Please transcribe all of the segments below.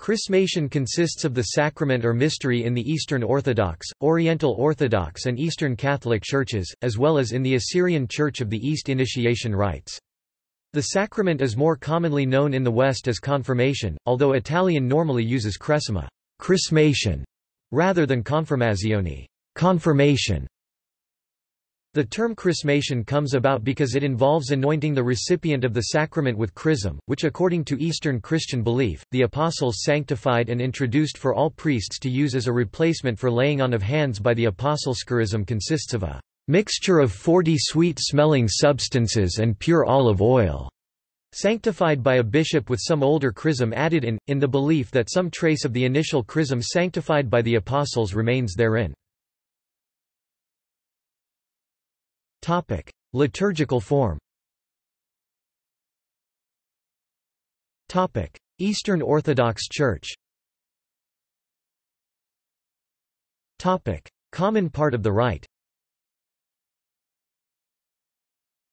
Chrismation consists of the sacrament or mystery in the Eastern Orthodox, Oriental Orthodox and Eastern Catholic churches, as well as in the Assyrian Church of the East initiation rites. The sacrament is more commonly known in the West as confirmation, although Italian normally uses cresima chrismation", rather than confermazione confirmation". The term chrismation comes about because it involves anointing the recipient of the sacrament with chrism, which according to Eastern Christian belief, the apostles sanctified and introduced for all priests to use as a replacement for laying on of hands by the apostles. Chrism consists of a mixture of forty sweet-smelling substances and pure olive oil, sanctified by a bishop with some older chrism added in, in the belief that some trace of the initial chrism sanctified by the apostles remains therein. Topic: Liturgical form. Topic: Eastern Orthodox Church. Topic: Common part of the rite.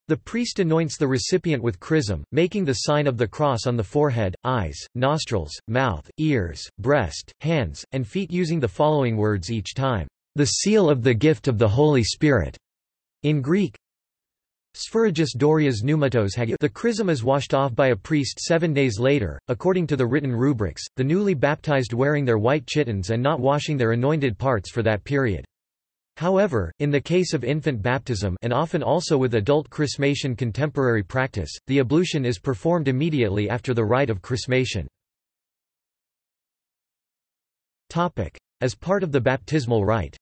The priest anoints the recipient with chrism, making the sign of the cross on the forehead, eyes, nostrils, mouth, ears, breast, hands, and feet using the following words each time, "...the seal of the gift of the Holy Spirit." In Greek, Spherigis Dorias pneumatos The chrism is washed off by a priest seven days later, according to the written rubrics, the newly baptized wearing their white chitons and not washing their anointed parts for that period. However, in the case of infant baptism and often also with adult chrismation contemporary practice, the ablution is performed immediately after the rite of chrismation. As part of the baptismal rite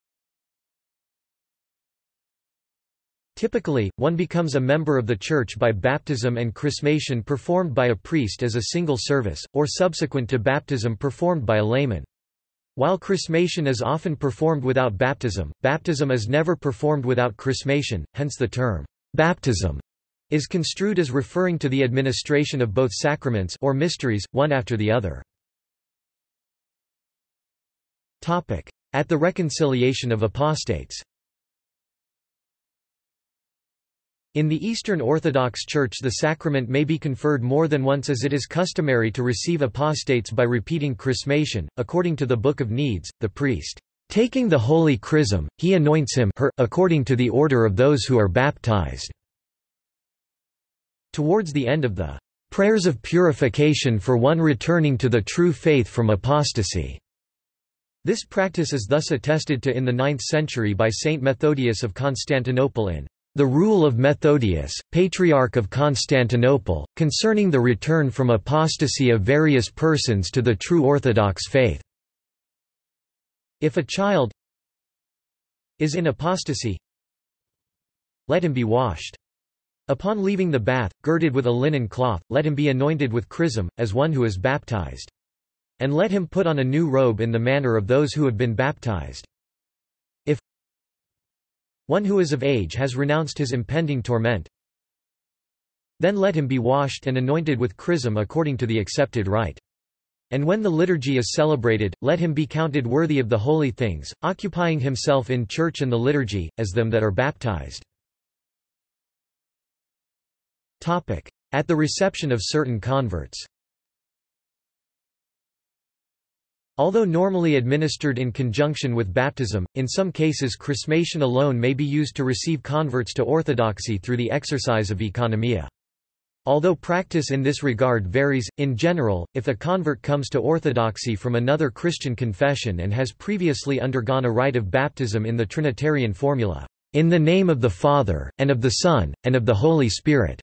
Typically, one becomes a member of the Church by baptism and chrismation performed by a priest as a single service, or subsequent to baptism performed by a layman. While chrismation is often performed without baptism, baptism is never performed without chrismation, hence the term, baptism, is construed as referring to the administration of both sacraments or mysteries, one after the other. At the reconciliation of apostates In the Eastern Orthodox Church the sacrament may be conferred more than once as it is customary to receive apostates by repeating chrismation. According to the Book of Needs, the priest, taking the holy chrism, he anoints him her, according to the order of those who are baptized. Towards the end of the prayers of purification for one returning to the true faith from apostasy. This practice is thus attested to in the 9th century by Saint Methodius of Constantinople in the Rule of Methodius, Patriarch of Constantinople, concerning the return from apostasy of various persons to the true Orthodox faith. If a child is in apostasy, let him be washed. Upon leaving the bath, girded with a linen cloth, let him be anointed with chrism, as one who is baptized. And let him put on a new robe in the manner of those who have been baptized. One who is of age has renounced his impending torment. Then let him be washed and anointed with chrism according to the accepted rite. And when the liturgy is celebrated, let him be counted worthy of the holy things, occupying himself in church and the liturgy, as them that are baptized. At the reception of certain converts Although normally administered in conjunction with baptism, in some cases chrismation alone may be used to receive converts to orthodoxy through the exercise of oikonomia. Although practice in this regard varies, in general, if a convert comes to orthodoxy from another Christian confession and has previously undergone a rite of baptism in the Trinitarian formula, "...in the name of the Father, and of the Son, and of the Holy Spirit,"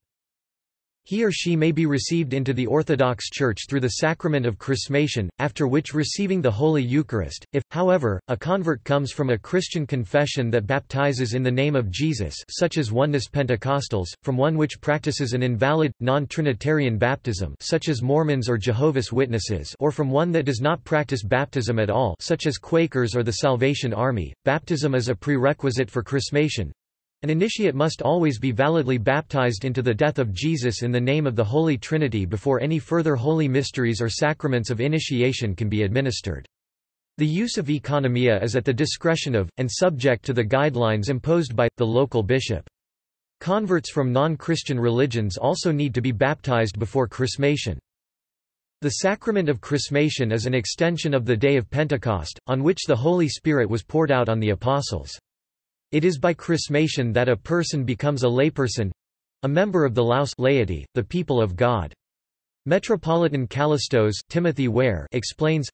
He or she may be received into the Orthodox Church through the sacrament of chrismation, after which receiving the Holy Eucharist. If, however, a convert comes from a Christian confession that baptizes in the name of Jesus such as Oneness Pentecostals, from one which practices an invalid, non-Trinitarian baptism such as Mormons or Jehovah's Witnesses or from one that does not practice baptism at all such as Quakers or the Salvation Army, baptism is a prerequisite for chrismation, an initiate must always be validly baptized into the death of Jesus in the name of the Holy Trinity before any further holy mysteries or sacraments of initiation can be administered. The use of oikonomia is at the discretion of, and subject to the guidelines imposed by, the local bishop. Converts from non-Christian religions also need to be baptized before chrismation. The sacrament of chrismation is an extension of the day of Pentecost, on which the Holy Spirit was poured out on the apostles. It is by chrismation that a person becomes a layperson—a member of the laos laity, the people of God. Metropolitan Kallistos Timothy Ware explains,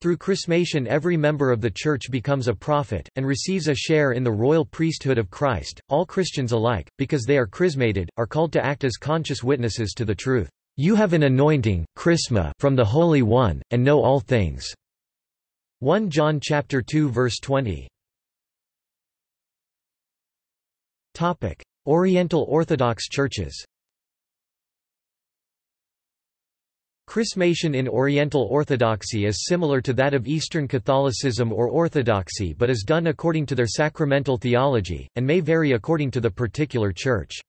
Through chrismation every member of the Church becomes a prophet, and receives a share in the royal priesthood of Christ. All Christians alike, because they are chrismated, are called to act as conscious witnesses to the truth. You have an anointing, chrisma, from the Holy One, and know all things. 1 John chapter 2 verse 20. Topic: Oriental Orthodox Churches. Chrismation in Oriental Orthodoxy is similar to that of Eastern Catholicism or Orthodoxy but is done according to their sacramental theology, and may vary according to the particular church.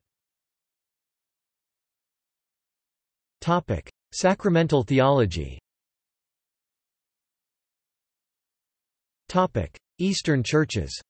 Sacramental theology. Eastern churches.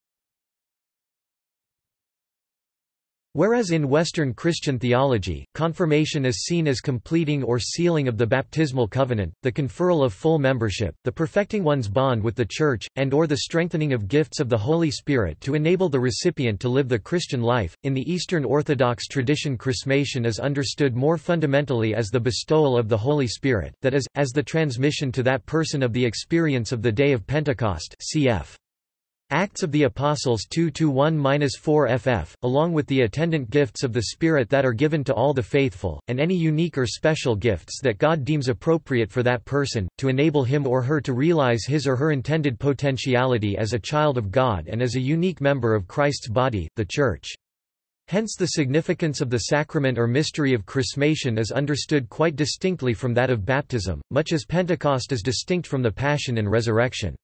Whereas in Western Christian theology, confirmation is seen as completing or sealing of the baptismal covenant, the conferral of full membership, the perfecting one's bond with the Church, and or the strengthening of gifts of the Holy Spirit to enable the recipient to live the Christian life, in the Eastern Orthodox tradition chrismation is understood more fundamentally as the bestowal of the Holy Spirit, that is, as the transmission to that person of the experience of the day of Pentecost cf. Acts of the Apostles 2-1-4 ff, along with the attendant gifts of the Spirit that are given to all the faithful, and any unique or special gifts that God deems appropriate for that person, to enable him or her to realize his or her intended potentiality as a child of God and as a unique member of Christ's body, the Church. Hence the significance of the sacrament or mystery of chrismation is understood quite distinctly from that of baptism, much as Pentecost is distinct from the Passion and Resurrection.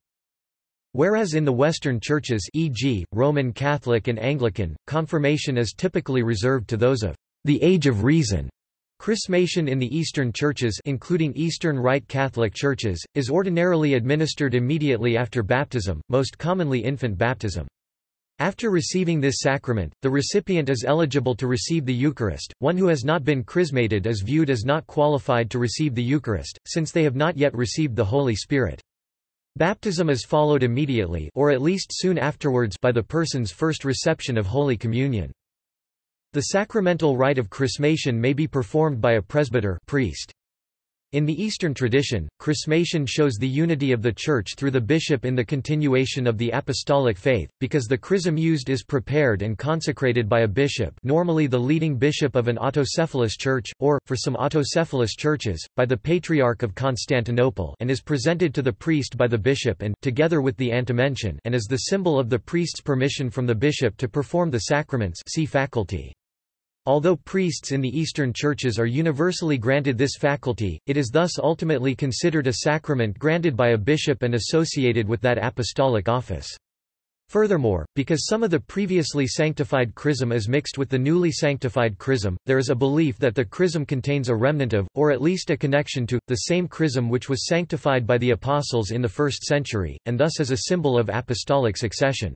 Whereas in the Western churches e.g., Roman Catholic and Anglican, confirmation is typically reserved to those of the age of reason. Chrismation in the Eastern churches including Eastern Rite Catholic churches, is ordinarily administered immediately after baptism, most commonly infant baptism. After receiving this sacrament, the recipient is eligible to receive the Eucharist. One who has not been chrismated is viewed as not qualified to receive the Eucharist, since they have not yet received the Holy Spirit. Baptism is followed immediately or at least soon afterwards by the person's first reception of Holy Communion. The sacramental rite of chrismation may be performed by a presbyter priest. In the Eastern tradition, chrismation shows the unity of the Church through the bishop in the continuation of the apostolic faith, because the chrism used is prepared and consecrated by a bishop normally the leading bishop of an autocephalous church, or, for some autocephalous churches, by the Patriarch of Constantinople and is presented to the priest by the bishop and together with the antimension and is the symbol of the priest's permission from the bishop to perform the sacraments see faculty. Although priests in the Eastern churches are universally granted this faculty, it is thus ultimately considered a sacrament granted by a bishop and associated with that apostolic office. Furthermore, because some of the previously sanctified chrism is mixed with the newly sanctified chrism, there is a belief that the chrism contains a remnant of, or at least a connection to, the same chrism which was sanctified by the apostles in the first century, and thus is a symbol of apostolic succession.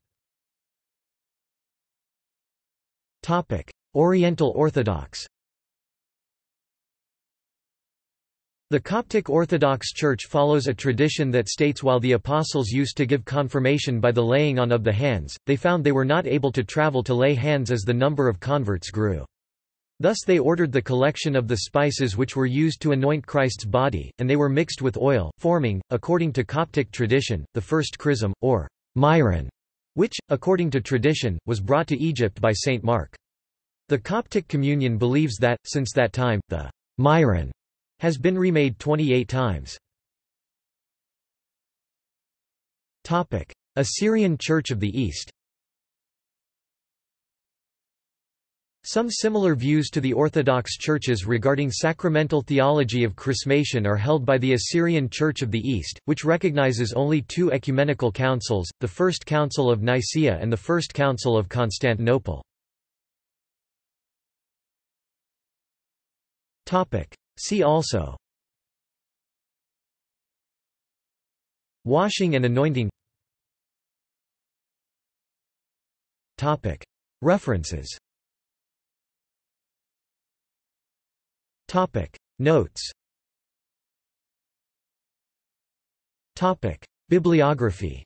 Oriental Orthodox The Coptic Orthodox Church follows a tradition that states while the apostles used to give confirmation by the laying on of the hands, they found they were not able to travel to lay hands as the number of converts grew. Thus they ordered the collection of the spices which were used to anoint Christ's body, and they were mixed with oil, forming, according to Coptic tradition, the first chrism, or myron, which, according to tradition, was brought to Egypt by Saint Mark. The Coptic Communion believes that, since that time, the myron has been remade 28 times. Assyrian Church of the East Some similar views to the Orthodox churches regarding sacramental theology of chrismation are held by the Assyrian Church of the East, which recognizes only two ecumenical councils, the First Council of Nicaea and the First Council of Constantinople. Topic. See also Washing and anointing Topic. References Topic. Notes Topic. Bibliography